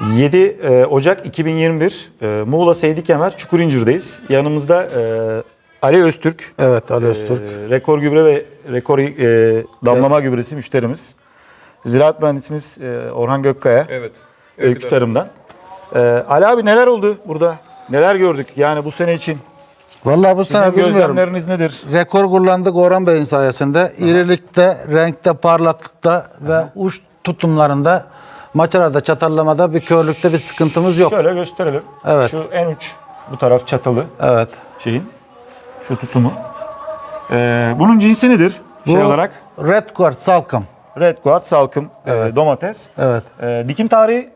7 e, Ocak 2021 e, Muğla Seydi Kemer Çukurincir'deyiz. Yanımızda e, Ali Öztürk, Evet Ali Öztürk. rekor gübre ve rekor damlama gübresi müşterimiz. Ziraat mühendisimiz Orhan Gökkaya, Evet. Öykü Tarım'dan. Ali abi neler oldu burada? Neler gördük yani bu sene için? Vallahi bu Sizin sene gözlemleriniz nedir? Rekor kullandık Orhan Bey'in sayesinde. İrilikte, renkte, parlaklıkta ve uç tutumlarında maçalarda, çatallamada bir körlükte bir sıkıntımız yok. Şöyle gösterelim. Evet. Şu en uç bu taraf çatalı Evet. şeyin. Şu tutumu. E, bunun cinsi nedir? Şey Bu olarak Red Quartz salkım. Red Guard salkım e, domates. Evet. E, dikim tarihi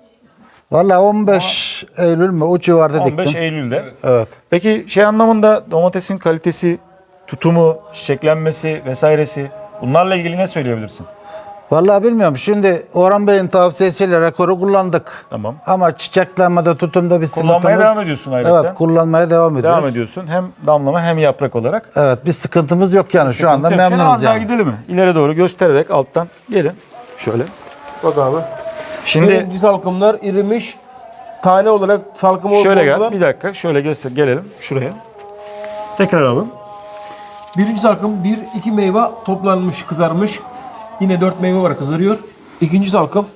Vallahi 15 Eylül mü o civarda 15 diktim. Eylül'de. Evet. Peki şey anlamında domatesin kalitesi, tutumu, çiçeklenmesi vesairesi bunlarla ilgili ne söyleyebilirsin? Vallahi bilmiyorum. Şimdi Orhan Bey'in tavsiyesiyle rekoru kullandık. Tamam. Ama çiçeklenmede, tutumda bir Kullanmaya sıkıntımız. devam ediyorsun ayrıca. Evet, kullanmaya devam ediyoruz. Devam ediyorsun. Hem damlama hem yaprak olarak. Evet, bir sıkıntımız yok yani şu anda yok. Memnunuz az daha yani. gidelim mi? İleri doğru göstererek alttan gelin. Şöyle. Bak abi. Şimdi Birinci salkımlar irimiş. Tane olarak salkım şöyle gel. Bir dakika. Şöyle göster. Gelelim şuraya. Tekrar alalım. Birinci salkım bir iki meyve toplanmış kızarmış. Yine dört meyve var kızarıyor. İkinci salkım,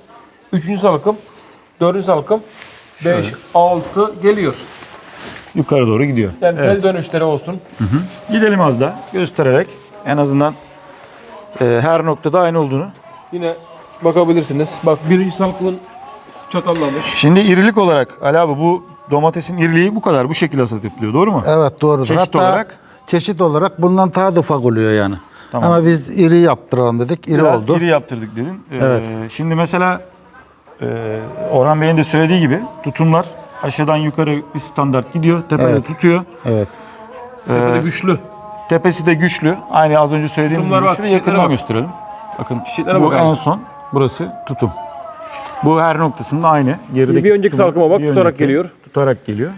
üçüncü salkım, dördüncü salkım, beş, altı geliyor. Yukarı doğru gidiyor. Yani Evet. tel dönüşleri olsun. Gidelim az da göstererek en azından e, her noktada aynı olduğunu. Yine bakabilirsiniz. Bak birinci salkımın çatallamış. Şimdi irilik olarak Ali abi bu domatesin iriliği bu kadar bu şekilde hasat yapılıyor doğru mu? Evet doğrudur. Çeşit Hatta olarak? çeşit olarak bundan daha da ufak oluyor yani. Tamam. Ama biz iri yaptıralım dedik. İri Biraz oldu. iri yaptırdık dedin. Ee, Evet. Şimdi mesela e, Orhan Bey'in de söylediği gibi tutumlar aşağıdan yukarı bir standart gidiyor. Tepede Evet. tutuyor. Evet. Tepede güçlü. Tepesi de güçlü. Aynı az önce söylediğimiz Tutumlar gibi. bak, Şurayı çiçeklere yakından bak. gösterelim. Bakın Çiçeklere bu bak en son. Burası tutum. Bu her noktasında aynı. Gerideki Bir önceki tutumu- salkıma bak, bir tutarak önceki geliyor. Tutarak geliyor.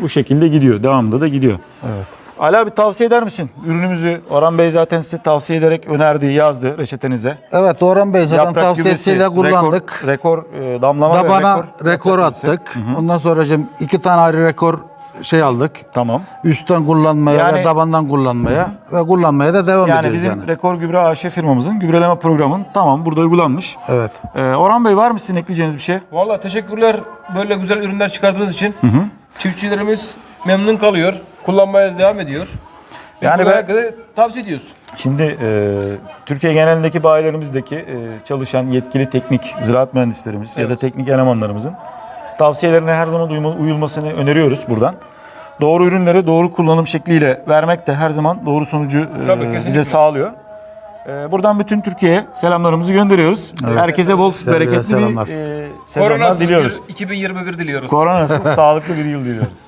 Bu şekilde gidiyor. Devamında da gidiyor. Evet. Ali abi tavsiye eder misin? Ürünümüzü Orhan Bey zaten size tavsiye ederek önerdi, yazdı reçetenize. Evet Orhan Bey zaten Yaprak tavsiyesiyle gübresi, kullandık. Rekor, rekor e, damlama ve Tabana rekor. rekor, yaprak gübresi. attık. Ondan sonra şimdi iki tane ayrı rekor şey aldık. Tamam. Üstten kullanmaya Yani- ve tabandan kullanmaya ve kullanmaya da devam Yani ediyoruz bizim yani. Rekor Gübre AŞ firmamızın gübreleme programın tamam burada uygulanmış. Evet. Ee, Orhan Bey var mı sizin ekleyeceğiniz bir şey? Vallahi teşekkürler böyle güzel ürünler çıkardığınız için. Çiftçilerimiz memnun kalıyor. Kullanmaya devam ediyor. Yani Yani ben- herkese tavsiye ediyoruz. Şimdi e, Türkiye genelindeki bayilerimizdeki e, çalışan yetkili teknik ziraat mühendislerimiz ya da Evet. teknik elemanlarımızın tavsiyelerine her zaman uyulmasını öneriyoruz buradan. Doğru ürünleri doğru kullanım şekliyle vermek de her zaman doğru sonucu e, Tabii, kesinlikle. bize sağlıyor. E, buradan bütün Türkiye'ye selamlarımızı gönderiyoruz. Herkese bol bereketli selamlar. bir e, sezonlar Koronasız diliyoruz. bir 2021 diliyoruz. Koronasız sağlıklı bir yıl diliyoruz.